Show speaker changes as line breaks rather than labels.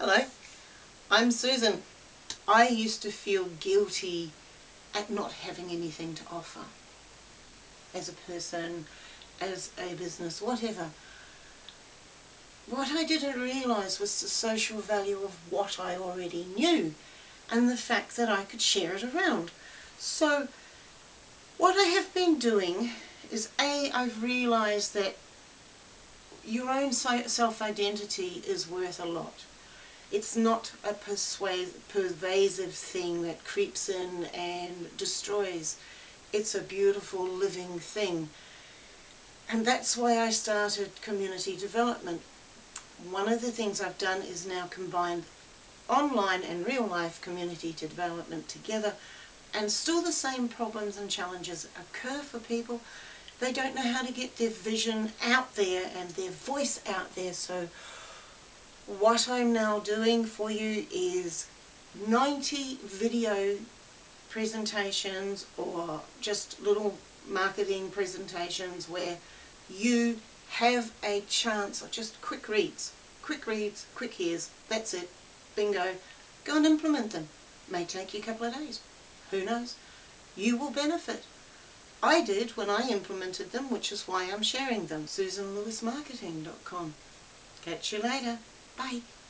Hello, I'm Susan. I used to feel guilty at not having anything to offer as a person, as a business, whatever. What I didn't realise was the social value of what I already knew and the fact that I could share it around. So what I have been doing is A, I've realised that your own self-identity is worth a lot. It's not a pervasive thing that creeps in and destroys. It's a beautiful living thing. And that's why I started community development. One of the things I've done is now combine online and real life community development together and still the same problems and challenges occur for people. They don't know how to get their vision out there and their voice out there so what I'm now doing for you is 90 video presentations or just little marketing presentations where you have a chance of just quick reads, quick reads, quick hears, that's it, bingo, go and implement them. May take you a couple of days, who knows. You will benefit. I did when I implemented them, which is why I'm sharing them. SusanLewisMarketing.com. Catch you later. Bye.